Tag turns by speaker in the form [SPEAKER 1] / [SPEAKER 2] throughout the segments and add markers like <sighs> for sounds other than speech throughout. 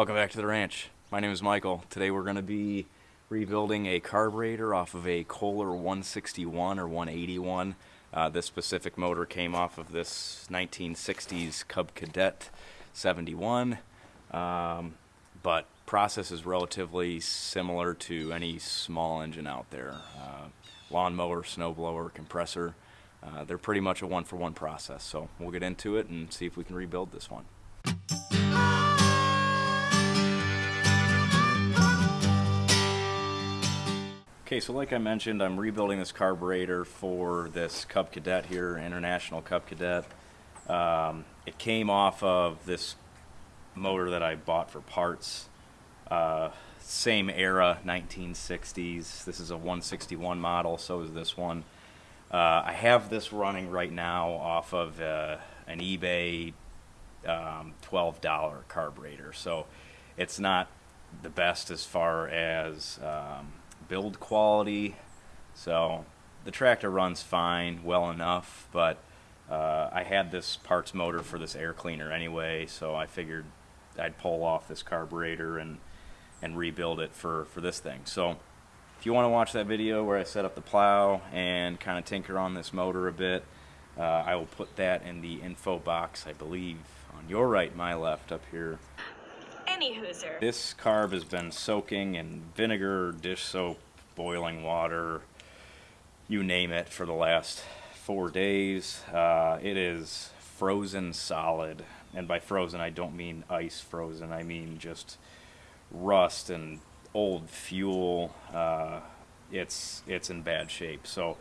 [SPEAKER 1] Welcome back to the ranch. My name is Michael. Today we're going to be rebuilding a carburetor off of a Kohler 161 or 181. Uh, this specific motor came off of this 1960s Cub Cadet 71, um, but process is relatively similar to any small engine out there. Uh, lawnmower, snowblower, compressor, uh, they're pretty much a one-for-one -one process. So we'll get into it and see if we can rebuild this one. Okay, so like I mentioned, I'm rebuilding this carburetor for this Cub Cadet here, International Cub Cadet. Um, it came off of this motor that I bought for parts. Uh, same era, 1960s. This is a 161 model, so is this one. Uh, I have this running right now off of uh, an eBay um, $12 carburetor, so it's not the best as far as um, build quality. So the tractor runs fine, well enough, but uh, I had this parts motor for this air cleaner anyway, so I figured I'd pull off this carburetor and and rebuild it for, for this thing. So if you want to watch that video where I set up the plow and kind of tinker on this motor a bit, uh, I will put that in the info box, I believe, on your right, my left, up here
[SPEAKER 2] any hooser.
[SPEAKER 1] This carb has been soaking in vinegar, dish soap, boiling water, you name it, for the last four days. Uh, it is frozen solid. And by frozen, I don't mean ice frozen. I mean just rust and old fuel. Uh, it's it's in bad shape. So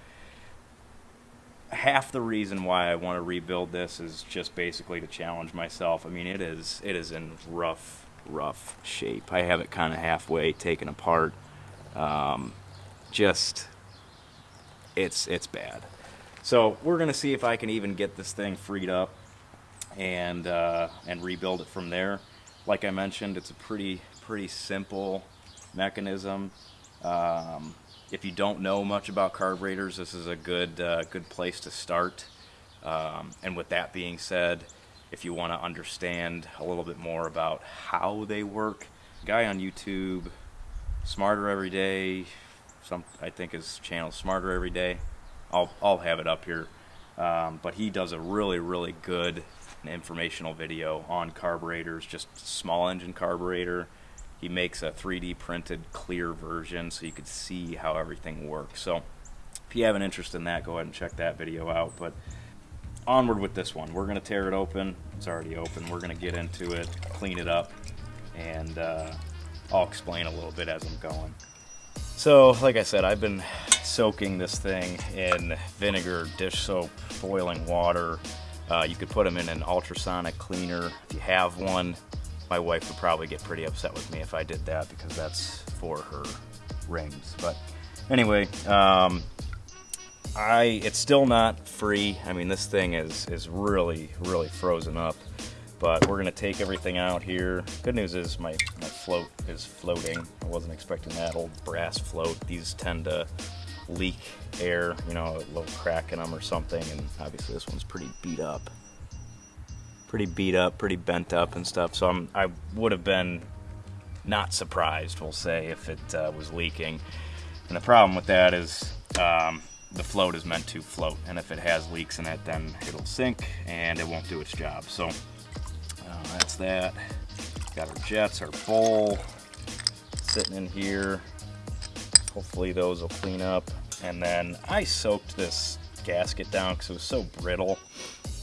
[SPEAKER 1] half the reason why I want to rebuild this is just basically to challenge myself. I mean, it is it is in rough rough shape. I have it kind of halfway taken apart. Um, just, it's, it's bad. So we're going to see if I can even get this thing freed up and, uh, and rebuild it from there. Like I mentioned, it's a pretty, pretty simple mechanism. Um, if you don't know much about carburetors, this is a good, uh, good place to start. Um, and with that being said, if you want to understand a little bit more about how they work. Guy on YouTube, Smarter Every Day, some I think his channel Smarter Every Day. I'll I'll have it up here, um, but he does a really really good informational video on carburetors, just small engine carburetor. He makes a 3D printed clear version so you could see how everything works. So if you have an interest in that, go ahead and check that video out. But onward with this one. We're going to tear it open. It's already open. We're going to get into it, clean it up, and uh, I'll explain a little bit as I'm going. So, like I said, I've been soaking this thing in vinegar, dish soap, boiling water. Uh, you could put them in an ultrasonic cleaner if you have one. My wife would probably get pretty upset with me if I did that because that's for her rings. But anyway, um, I it's still not free. I mean, this thing is is really really frozen up. But we're gonna take everything out here. Good news is my my float is floating. I wasn't expecting that old brass float. These tend to leak air, you know, a little crack in them or something. And obviously this one's pretty beat up, pretty beat up, pretty bent up and stuff. So I'm I would have been not surprised, we'll say, if it uh, was leaking. And the problem with that is um, the float is meant to float and if it has leaks in it then it'll sink and it won't do its job. So uh, that's that. Got our jets our bowl sitting in here. Hopefully those will clean up. And then I soaked this gasket down because it was so brittle.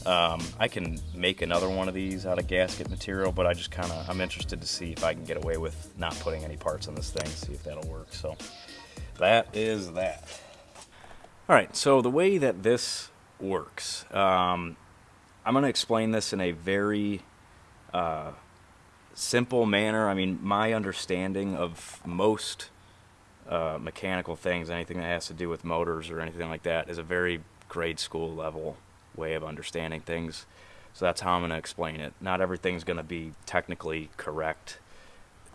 [SPEAKER 1] Um, I can make another one of these out of gasket material but I just kind of I'm interested to see if I can get away with not putting any parts on this thing see if that'll work. So that is that all right, so the way that this works, um, I'm going to explain this in a very uh, simple manner. I mean, my understanding of most uh, mechanical things, anything that has to do with motors or anything like that, is a very grade school level way of understanding things. So that's how I'm going to explain it. Not everything's going to be technically correct.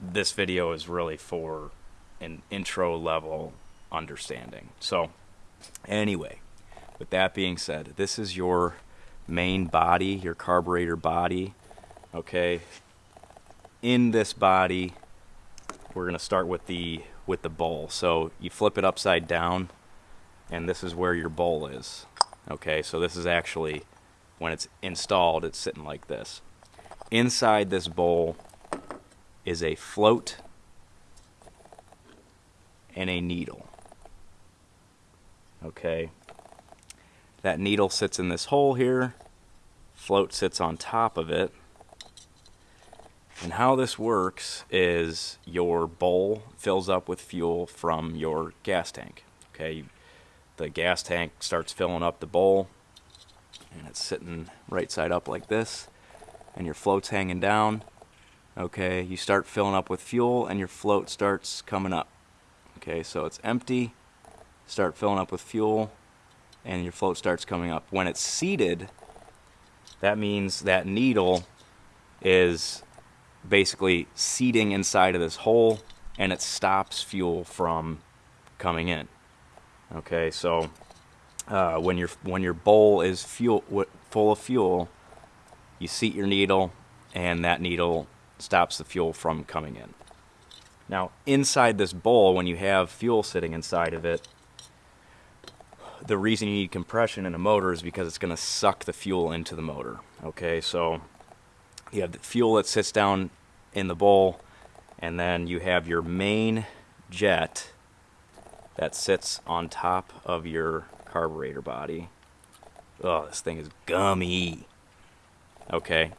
[SPEAKER 1] This video is really for an intro level understanding. So Anyway, with that being said, this is your main body, your carburetor body. Okay, in this body, we're going to start with the with the bowl. So you flip it upside down, and this is where your bowl is. Okay, so this is actually when it's installed, it's sitting like this. Inside this bowl is a float and a needle. Okay, that needle sits in this hole here, float sits on top of it. And how this works is your bowl fills up with fuel from your gas tank. Okay, the gas tank starts filling up the bowl, and it's sitting right side up like this, and your float's hanging down. Okay, you start filling up with fuel, and your float starts coming up. Okay, so it's empty, start filling up with fuel, and your float starts coming up. When it's seated, that means that needle is basically seating inside of this hole and it stops fuel from coming in. Okay, so uh, when your when your bowl is fuel full of fuel, you seat your needle, and that needle stops the fuel from coming in. Now, inside this bowl, when you have fuel sitting inside of it, the reason you need compression in a motor is because it's going to suck the fuel into the motor. Okay, so you have the fuel that sits down in the bowl, and then you have your main jet that sits on top of your carburetor body. Oh, this thing is gummy. Okay,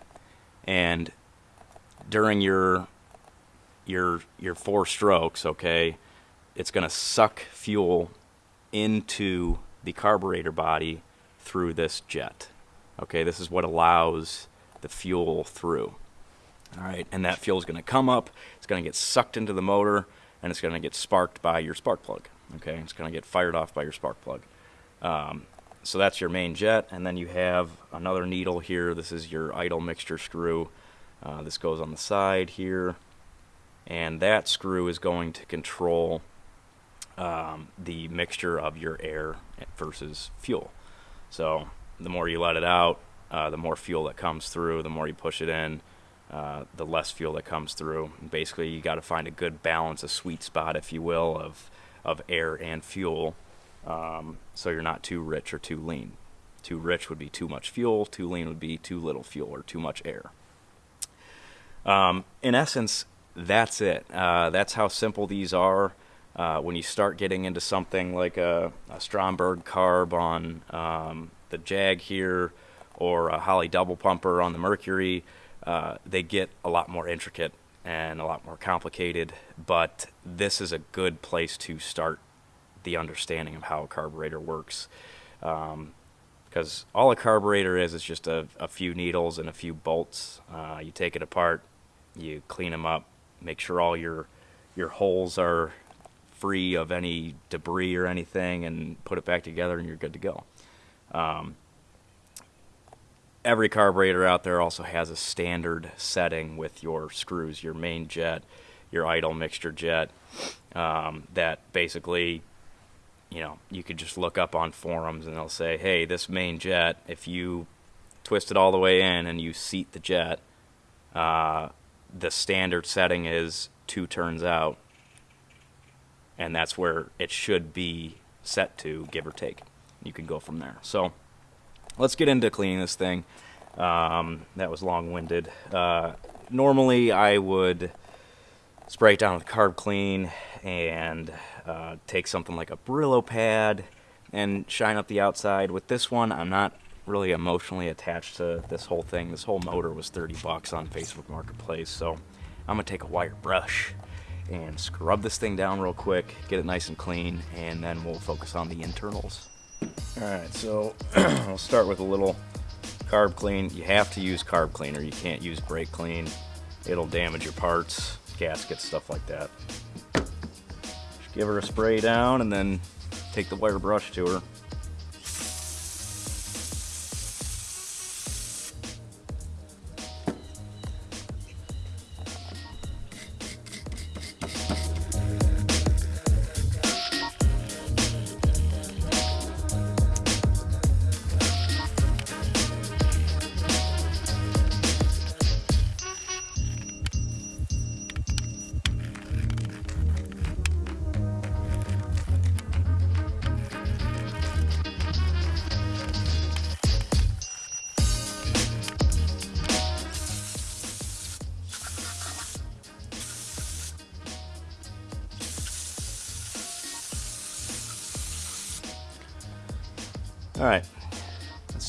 [SPEAKER 1] and during your your your four strokes, okay, it's going to suck fuel into the carburetor body through this jet. Okay, this is what allows the fuel through. All right, and that fuel is going to come up, it's going to get sucked into the motor, and it's going to get sparked by your spark plug. Okay, it's going to get fired off by your spark plug. Um, so that's your main jet, and then you have another needle here. This is your idle mixture screw. Uh, this goes on the side here, and that screw is going to control um, the mixture of your air versus fuel. So the more you let it out, uh, the more fuel that comes through. The more you push it in, uh, the less fuel that comes through. Basically, you got to find a good balance, a sweet spot, if you will, of of air and fuel, um, so you're not too rich or too lean. Too rich would be too much fuel. Too lean would be too little fuel or too much air. Um, in essence, that's it. Uh, that's how simple these are. Uh, when you start getting into something like a, a Stromberg carb on um, the Jag here or a Holley double pumper on the Mercury, uh, they get a lot more intricate and a lot more complicated. But this is a good place to start the understanding of how a carburetor works. Because um, all a carburetor is is just a, a, few needles and a few bolts. Uh, you take it apart, you clean them up, make sure all your your holes are free of any debris or anything and put it back together and you're good to go. Um, every carburetor out there also has a standard setting with your screws, your main jet, your idle mixture jet, um, that basically, you know, you could just look up on forums and they'll say, hey, this main jet, if you twist it all the way in and you seat the jet, uh, the standard setting is two turns out and that's where it should be set to, give or take. You can go from there. So let's get into cleaning this thing. Um, that was long-winded. Uh, normally, I would spray it down with carb clean and uh, take something like a Brillo pad and shine up the outside. With this one, I'm not really emotionally attached to this whole thing. This whole motor was 30 bucks on Facebook Marketplace, so I'm gonna take a wire brush and scrub this thing down real quick, get it nice and clean, and then we'll focus on the internals. Alright, so <clears throat> I'll start with a little carb clean. You have to use carb cleaner, you can't use brake clean. It'll damage your parts, gaskets, stuff like that. Just give her a spray down and then take the wire brush to her.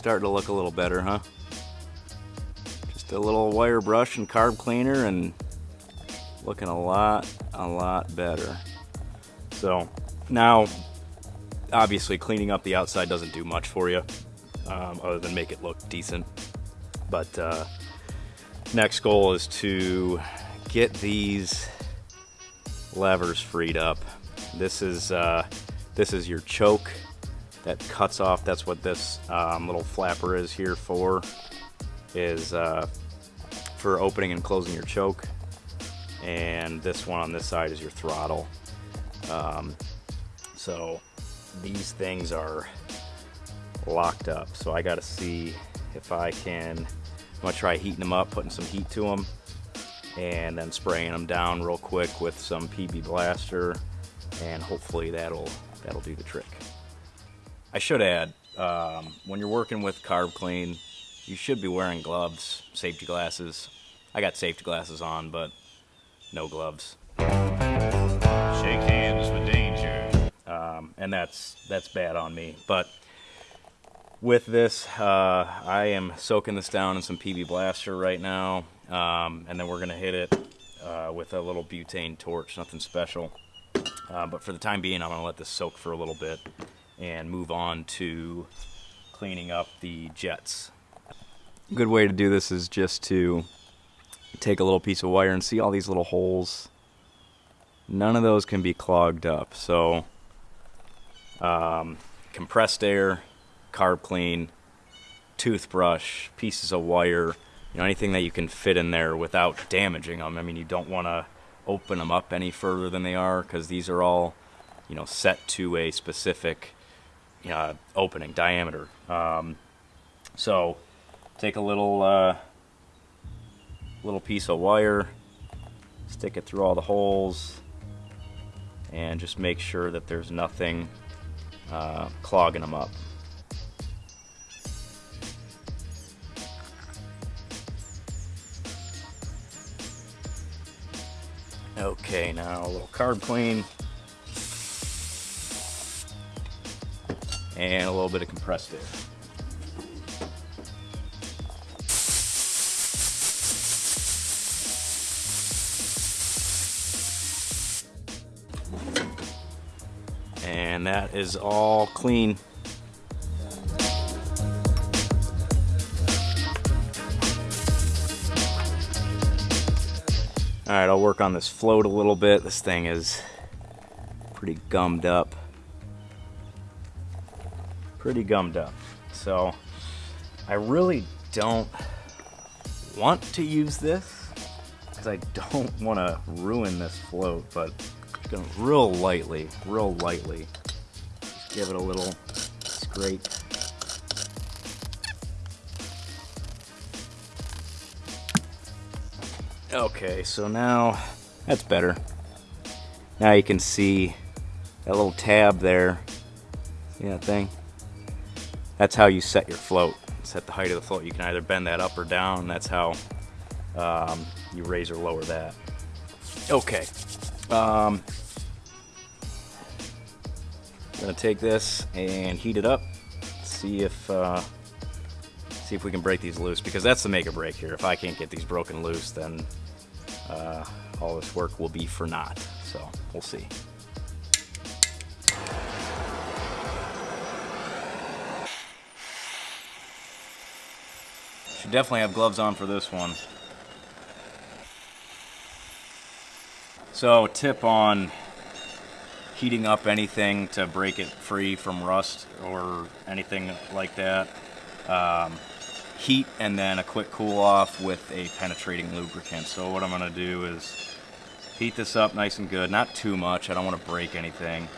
[SPEAKER 1] Starting to look a little better, huh? Just a little wire brush and carb cleaner and looking a lot, a lot better. So now, obviously cleaning up the outside doesn't do much for you, um, other than make it look decent. But uh, next goal is to get these levers freed up. This is uh, this is your choke that cuts off. That's what this um, little flapper is here for. Is uh, for opening and closing your choke, and this one on this side is your throttle. Um, so these things are locked up. So I got to see if I can. I'm gonna try heating them up, putting some heat to them, and then spraying them down real quick with some PB Blaster, and hopefully that'll that'll do the trick. I should add, um, when you're working with Carb Clean, you should be wearing gloves, safety glasses. I got safety glasses on, but no gloves.
[SPEAKER 3] Shake hands with danger.
[SPEAKER 1] um, and that's that's bad on me. But with this, uh, I am soaking this down in some PB Blaster right now, um, and then we're gonna hit it uh, with a little butane torch, nothing special. Uh, but for the time being, I'm gonna let this soak for a little bit and move on to cleaning up the jets. A good way to do this is just to take a little piece of wire and see all these little holes. None of those can be clogged up, so um, compressed air, carb clean, toothbrush, pieces of wire, you know, anything that you can fit in there without damaging them. I mean, you don't want to open them up any further than they are because these are all, you know, set to a specific know, opening diameter. Um, so take a little uh, little piece of wire, stick it through all the holes, and just make sure that there's nothing uh, clogging them up. Okay, now a little carb clean. And a little bit of compressed air. And that is all clean. All right, I'll work on this float a little bit. This thing is pretty gummed up. Pretty gummed up. So I really don't want to use this because I don't <laughs> want to ruin this float, but just gonna real lightly, real lightly, give it a little scrape. Okay, so now that's better. Now you can see that little tab there. See that thing? That's how you set your float. Set the height of the float. You can either bend that up or down. That's how um, you raise or lower that. Okay. Um, gonna take this and heat it up. See if uh, see if we can break these loose because that's the make or break here. If I can't get these broken loose, then uh, all this work will be for naught. So we'll see. Definitely have gloves on for this one. So tip on heating up anything to break it free from rust or anything like that. Um, heat and then a quick cool off with a penetrating lubricant. So what I'm gonna do is heat this up nice and good, not too much, I don't wanna break anything.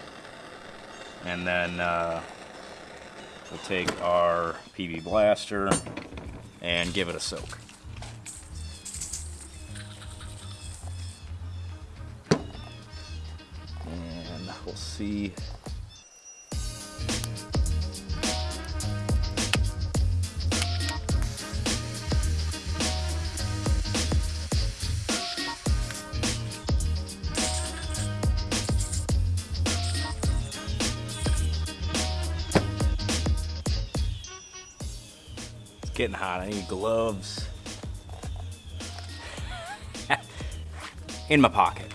[SPEAKER 1] And then uh, we'll take our PB Blaster and give it a soak. And we'll see Getting hot. I need gloves. In my pocket.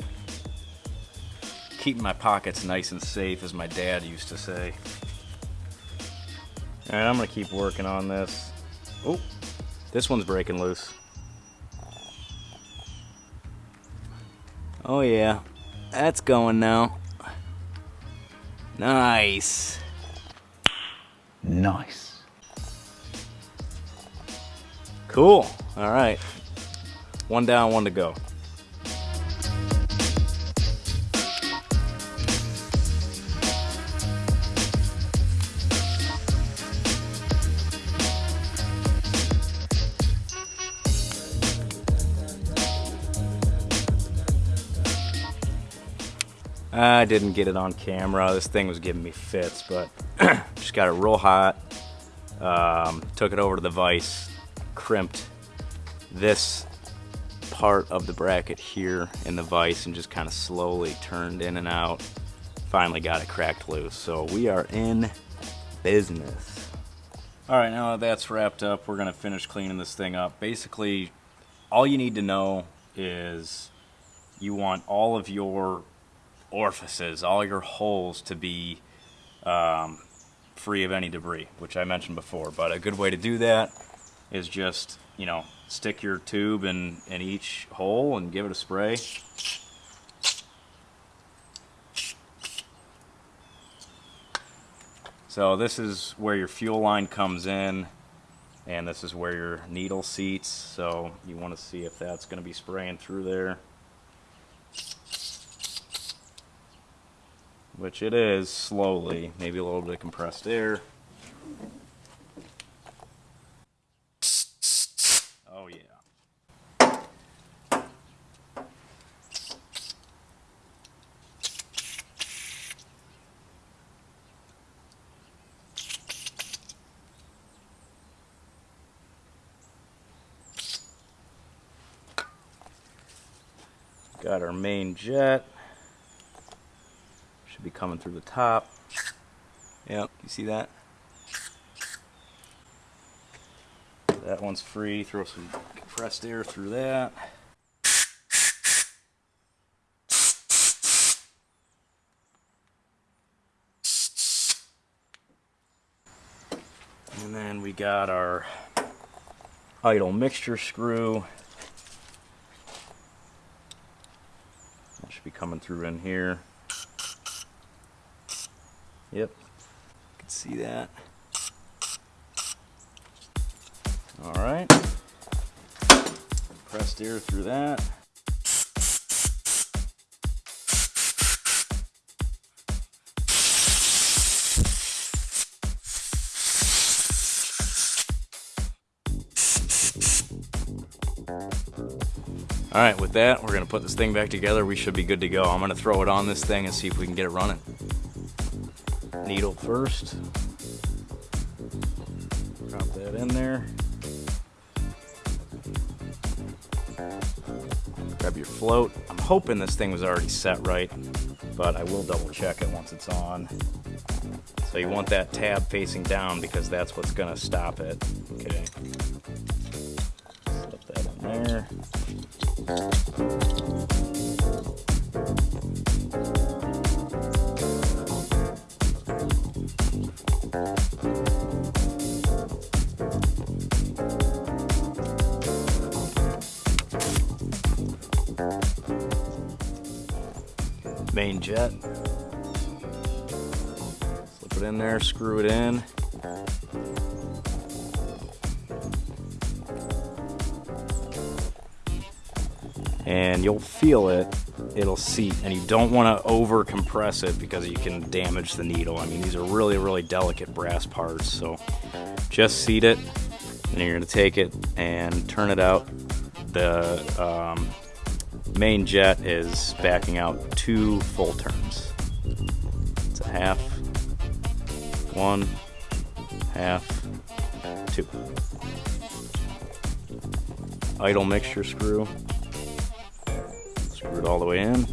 [SPEAKER 1] Keeping my pockets nice and safe, as my dad used to say. Alright, I'm gonna keep working on this. Oh, this one's breaking loose. Oh yeah, that's going now. Nice.
[SPEAKER 3] Nice.
[SPEAKER 1] Cool. All right. One down, one to go. I didn't get it on camera. This thing was giving me fits, but <clears throat> just got it real hot. Um, took it over to the vise, crimped this part of the bracket here in the vise and just kind of slowly turned in and out. Finally got it cracked loose. So we are in business. All right, now that that's wrapped up, we're gonna finish cleaning this thing up. Basically, all you need to know is you want all of your orifices, all your holes to be um, free of any debris, which I mentioned before. But a good way to do that is just, you know, stick your tube in, in each hole and give it a spray. So this is where your fuel line comes in and this is where your needle seats. So you want to see if that's going to be spraying through there. Which it is slowly, maybe a little bit of compressed air. Oh yeah. Got our main jet. Should be coming through the top. Yep, you see that? That one's free. Throw some compressed air through that. And then we got our idle mixture screw. Should be coming through in here. Yep. You can see that. All right. Pressed air through that. All right, with that, we're gonna put this thing back together. We should be good to go. I'm gonna throw it on this thing and see if we can get it running. Needle first. Drop that in there. Grab your float. I'm hoping this thing was already set right, but I will double check it once it's on. So you want that tab facing down because that's what's gonna stop it. Okay. Slip that in there. Main jet. Slip it in there, screw it in. You'll feel it it'll seat and you don't want to over compress it because you can damage the needle. I mean these are really really delicate brass parts so just seat it and you're going to take it and turn it out. The um, main jet is backing out two full turns. It's a half one half two. Idle mixture screw Screw it all the way in.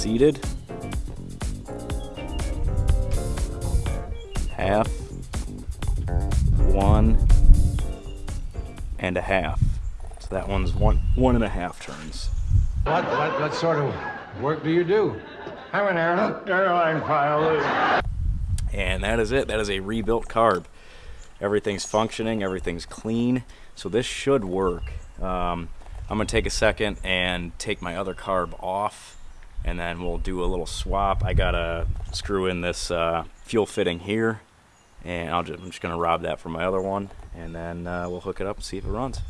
[SPEAKER 1] seated. Half, one, and a half. So that one's one one and a half turns.
[SPEAKER 4] What, what, what sort of work do you do? I'm an air- airline pilot.
[SPEAKER 1] And that is it. That is a rebuilt carb. Everything's functioning, everything's clean. So this should work. Um, I'm gonna take a second and take my other carb off and then we'll do a little swap. I gotta screw in this uh, fuel fitting here and I'll just, I'm just gonna rob that from my other one and then uh, we'll hook it up and see if it runs.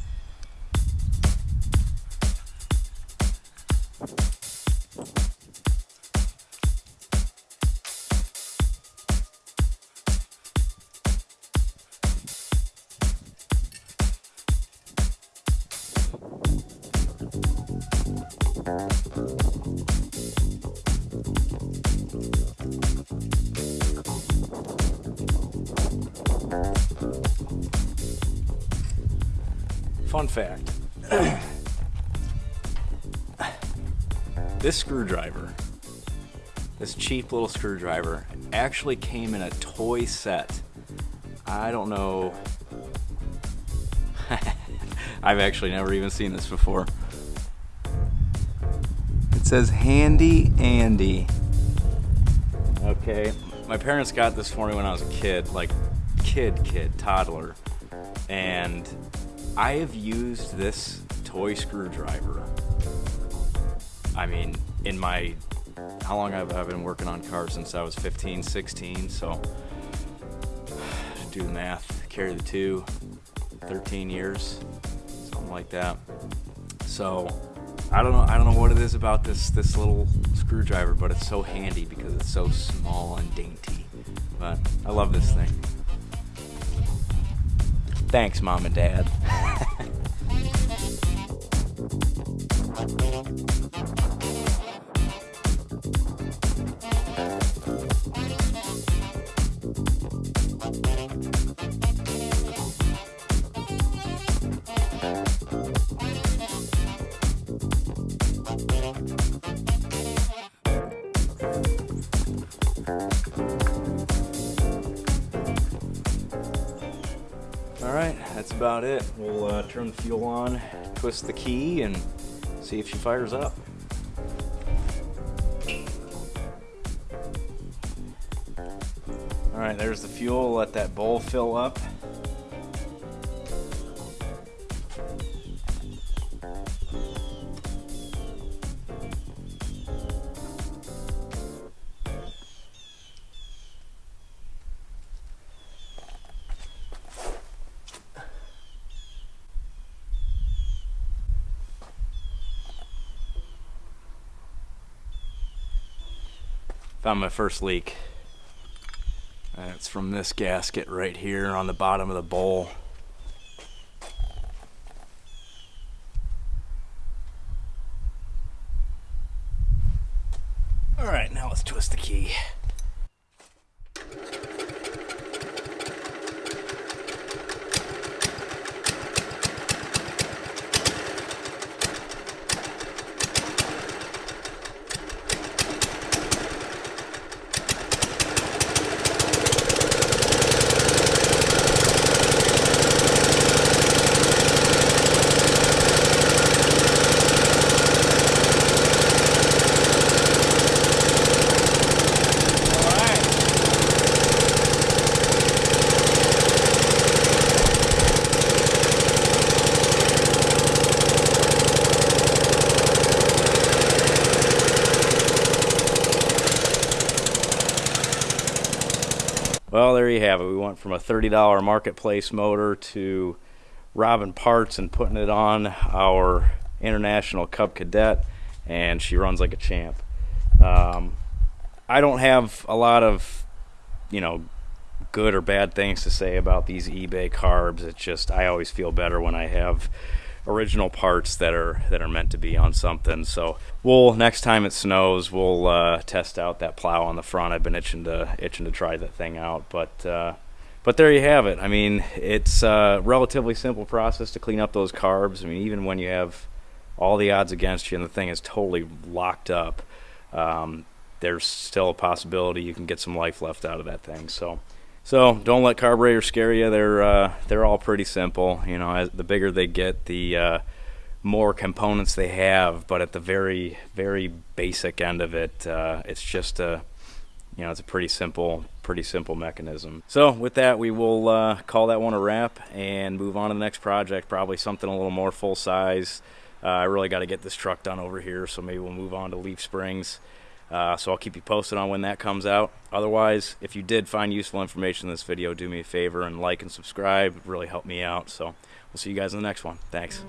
[SPEAKER 1] Fun fact. this screwdriver, this cheap little screwdriver, actually came in a toy set. I don't know. <laughs> I've actually never even seen this before. It says Handy Andy. Okay, my parents got this for me when I was a kid, like kid, kid, toddler. And I have used this toy screwdriver. I mean, in my how long have I been working on cars since I was 15, 16, so <sighs> do the math, carry the two, 13 years, something like that. So I don't know I don't know what it is about this this little screwdriver, but it's so handy because it's so small and dainty. But I love this thing. Thanks, mom and dad. <laughs> it. We'll uh, turn the fuel on, twist the key, and see if she fires up. All right, there's the fuel. Let that bowl fill up. Found my first leak. And it's from this gasket right here on the bottom of the bowl. All right, now let's twist the key. All right. Well, there you have it. We went from a $30 marketplace motor to robbing parts and putting it on our International Cub Cadet, and she runs like a champ. Um, I don't have a lot of, you know, good or bad things to say about these eBay carbs. It's just I always feel better when I have original parts that are that are meant to be on something. So we'll next time it snows, we'll uh, test out that plow on the front. I've been itching to itching to try that thing out, but. Uh, but there you have it. I mean, it's a relatively simple process to clean up those carbs. I mean, even when you have all the odds against you and the thing is totally locked up, um, there's still a possibility you can get some life left out of that thing. So, so don't let carburetors scare you. They're uh, they're all pretty simple. You know, as the bigger they get, the uh, more components they have. But at the very very basic end of it, uh, it's just a you know it's a pretty simple pretty simple mechanism. So with that, we will uh, call that one a wrap and move on to the next project. Probably something a little more full size. Uh, I really got to get this truck done over here, so maybe we'll move on to Leaf Springs. Uh, so I'll keep you posted on when that comes out. Otherwise, if you did find useful information in this video, do me a favor and like and subscribe. It really helped me out. So we'll see you guys in the next one. Thanks.